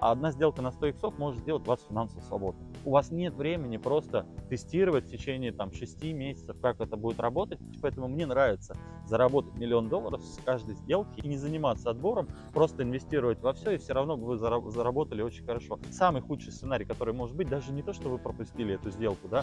А одна сделка на 100 иксов может сделать вас финансово свободным. У вас нет времени просто тестировать в течение там, 6 месяцев, как это будет работать. Поэтому мне нравится заработать миллион долларов с каждой сделки и не заниматься отбором, просто инвестировать во все, и все равно вы заработали очень хорошо. Самый худший сценарий, который может быть, даже не то, что вы пропустили эту сделку, да,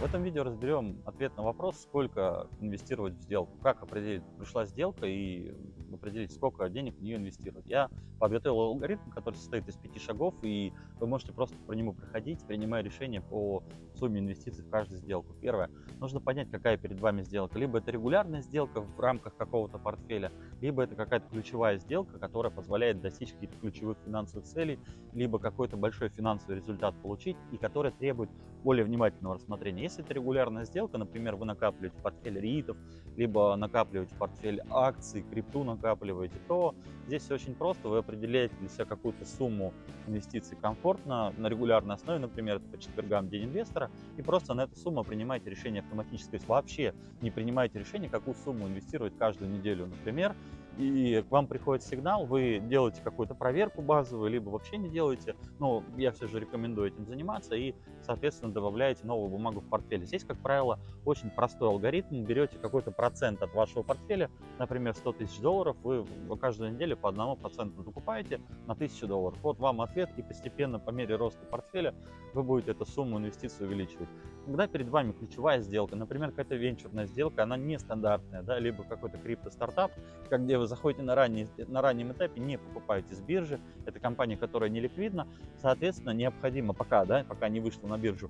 В этом видео разберем ответ на вопрос, сколько инвестировать в сделку, как определить, пришла сделка и определить, сколько денег в нее инвестировать. Я подготовил алгоритм, который состоит из пяти шагов, и вы можете просто по нему проходить, принимая решение по сумме инвестиций в каждую сделку. Первое, нужно понять, какая перед вами сделка. Либо это регулярная сделка в рамках какого-то портфеля, либо это какая-то ключевая сделка, которая позволяет достичь каких-то ключевых финансовых целей, либо какой-то большой финансовый результат получить и которая требует более внимательного рассмотрения. Если это регулярная сделка, например, вы накапливаете портфель РИИТов, либо накапливаете портфель акций, крипту накапливаете, то здесь все очень просто. Вы определяете для себя какую-то сумму инвестиций комфортно на регулярной основе, например, по четвергам день инвестора, и просто на эту сумму принимаете решение автоматически. То есть вообще не принимаете решение, какую сумму инвестировать каждую неделю. Например, и к вам приходит сигнал, вы делаете какую-то проверку базовую, либо вообще не делаете, но я все же рекомендую этим заниматься и, соответственно, добавляете новую бумагу в портфель. Здесь, как правило, очень простой алгоритм, берете какой-то процент от вашего портфеля, например, 100 тысяч долларов, вы каждую неделю по одному проценту закупаете на 1000 долларов. Вот вам ответ, и постепенно по мере роста портфеля вы будете эту сумму инвестиций увеличивать. Когда перед вами ключевая сделка, например, какая-то венчурная сделка, она нестандартная, да, либо какой-то крипто-стартап, где вы заходите на, ранний, на раннем этапе, не покупаете с биржи, это компания, которая не ликвидна, соответственно, необходимо пока, да, пока не вышла на биржу,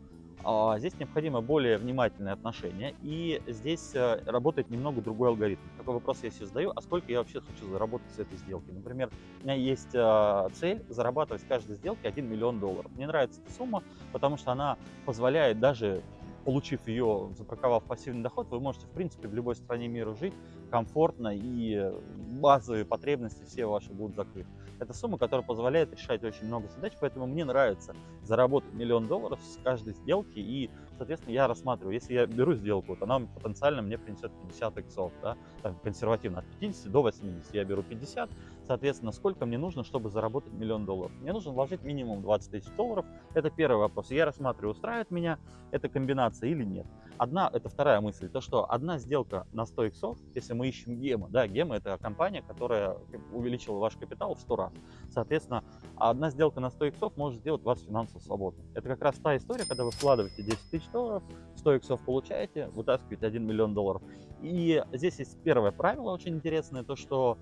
здесь необходимо более внимательное отношение, и здесь э, работает немного другой алгоритм. Такой вопрос я себе задаю, а сколько я вообще хочу заработать с этой сделки? Например, у меня есть э, цель зарабатывать с каждой сделки 1 миллион долларов. Мне нравится эта сумма, потому что она позволяет даже получив ее, запарковав пассивный доход, вы можете, в принципе, в любой стране мира жить комфортно, и базовые потребности все ваши будут закрыты. Это сумма, которая позволяет решать очень много задач, поэтому мне нравится заработать миллион долларов с каждой сделки, и, соответственно, я рассматриваю, если я беру сделку, вот она потенциально мне принесет 50 иксов, да, консервативно, от 50 до 80, я беру 50, соответственно, сколько мне нужно, чтобы заработать миллион долларов? Мне нужно вложить минимум 20 тысяч долларов, это первый вопрос. Я рассматриваю, устраивает меня эта комбинация или нет. Одна, это вторая мысль, то что одна сделка на 100 иксов, если мы ищем гема, да, гема это компания, которая увеличила ваш капитал в 100 раз. Соответственно, одна сделка на 100 иксов может сделать вас финансово свободным. Это как раз та история, когда вы вкладываете 10 тысяч долларов, 100 иксов получаете, вытаскиваете 1 миллион долларов. И здесь есть первое правило очень интересное, то что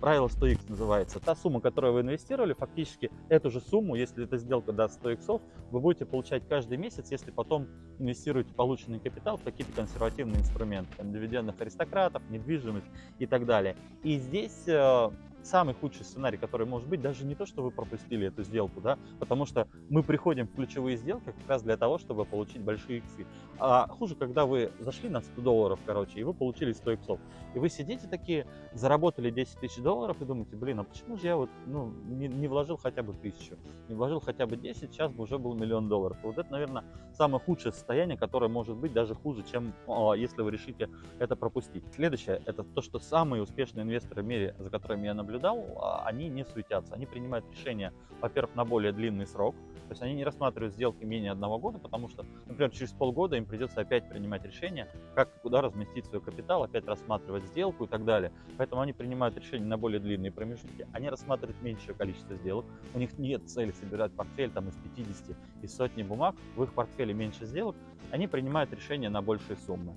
правило 100x называется. Та сумма, которую вы инвестировали, фактически эту же сумму, если эта сделка даст 100 иксов, вы будете получать каждый месяц, если потом инвестируете полученный капитал в какие-то консервативные инструменты, там, дивидендных аристократов, недвижимость и так далее. И здесь э, самый худший сценарий, который может быть, даже не то, что вы пропустили эту сделку, да, потому что мы приходим в ключевые сделки как раз для того, чтобы получить большие иксы. А хуже, когда вы зашли на 100 долларов, короче, и вы получили 100 иксов. И вы сидите такие, заработали 10 тысяч долларов и думаете, блин, а почему же я вот, ну, не, не вложил хотя бы тысячу, не вложил хотя бы 10, сейчас бы уже был миллион долларов. Вот это, наверное, самое худшее состояние, которое может быть даже хуже, чем а, если вы решите это пропустить. Следующее, это то, что самые успешные инвесторы в мире, за которыми я наблюдаю, наблюдал, а, они не суетятся. Они принимают решения, во-первых, на более длинный срок. То есть они не рассматривают сделки менее одного года, потому что, например, через полгода им придется опять принимать решение, как и куда разместить свой капитал, опять рассматривать сделку и так далее. Поэтому они принимают решения на более длинные промежутки. Они рассматривают меньшее количество сделок. У них нет цели собирать портфель там, из 50, из сотни бумаг. В их портфеле меньше сделок. Они принимают решения на большие суммы.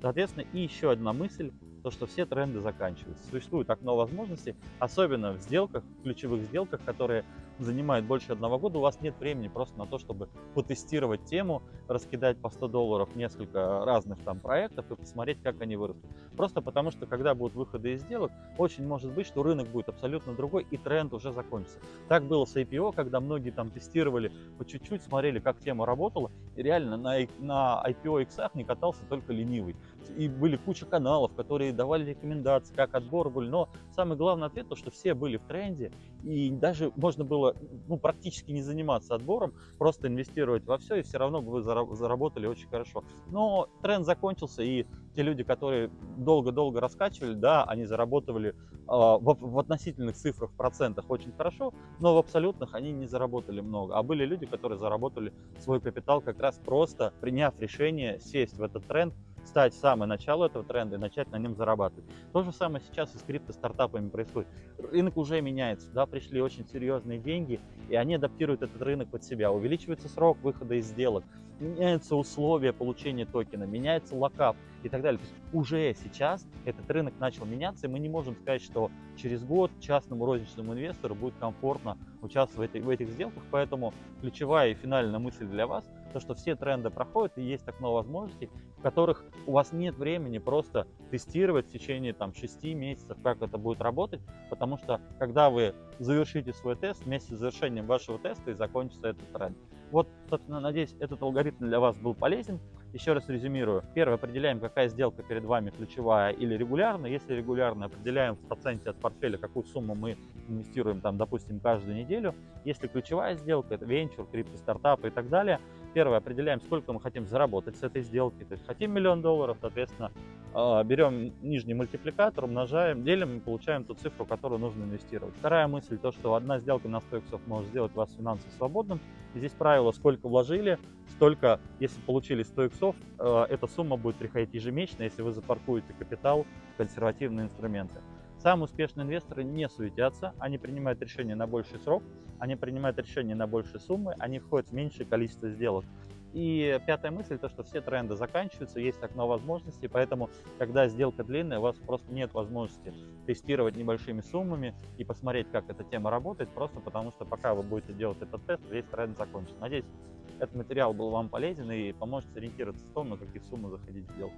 Соответственно, и еще одна мысль то, что все тренды заканчиваются. Существует окно возможностей, особенно в сделках, ключевых сделках, которые занимает больше одного года, у вас нет времени просто на то, чтобы потестировать тему, раскидать по 100 долларов несколько разных там проектов и посмотреть, как они вырастут. Просто потому, что когда будут выходы из сделок, очень может быть, что рынок будет абсолютно другой и тренд уже закончится. Так было с IPO, когда многие там тестировали по чуть-чуть, смотрели, как тема работала, и реально на, на IPO X не катался только ленивый. И были куча каналов, которые давали рекомендации, как отбор был, но самый главный ответ, то, что все были в тренде, и даже можно было ну, практически не заниматься отбором, просто инвестировать во все, и все равно бы вы заработали очень хорошо. Но тренд закончился, и те люди, которые долго-долго раскачивали, да, они заработали э, в, в относительных цифрах, процентах очень хорошо, но в абсолютных они не заработали много. А были люди, которые заработали свой капитал как раз просто приняв решение сесть в этот тренд, стать самое начало этого тренда и начать на нем зарабатывать. То же самое сейчас и с крипто-стартапами происходит. Рынок уже меняется, да, пришли очень серьезные деньги, и они адаптируют этот рынок под себя. Увеличивается срок выхода из сделок, меняются условия получения токена, меняется локап и так далее. То есть уже сейчас этот рынок начал меняться, и мы не можем сказать, что через год частному розничному инвестору будет комфортно участвовать в этих сделках, поэтому ключевая и финальная мысль для вас, то, что все тренды проходят и есть окно возможностей, в которых у вас нет времени просто тестировать в течение там 6 месяцев, как это будет работать, потому что когда вы завершите свой тест, вместе с завершением вашего теста и закончится этот тренд. Вот, собственно, надеюсь, этот алгоритм для вас был полезен. Еще раз резюмирую. Первое, определяем, какая сделка перед вами ключевая или регулярная. Если регулярно, определяем в проценте от портфеля, какую сумму мы инвестируем, там, допустим, каждую неделю. Если ключевая сделка, это венчур, крипто, стартапы и так далее. Первое, определяем, сколько мы хотим заработать с этой сделки. То есть хотим миллион долларов, соответственно, а, берем нижний мультипликатор, умножаем, делим и получаем ту цифру, которую нужно инвестировать. Вторая мысль, то, что одна сделка на 100 иксов может сделать вас финансово свободным. И здесь правило, сколько вложили, столько, если получили 100 иксов, э, эта сумма будет приходить ежемесячно, если вы запаркуете капитал в консервативные инструменты. Самые успешные инвесторы не суетятся, они принимают решения на больший срок, они принимают решения на большие суммы, они входят в меньшее количество сделок. И пятая мысль, то, что все тренды заканчиваются, есть окно возможностей, поэтому, когда сделка длинная, у вас просто нет возможности тестировать небольшими суммами и посмотреть, как эта тема работает, просто потому что пока вы будете делать этот тест, весь тренд закончится. Надеюсь, этот материал был вам полезен и поможет сориентироваться в том, на какие суммы заходить в сделку.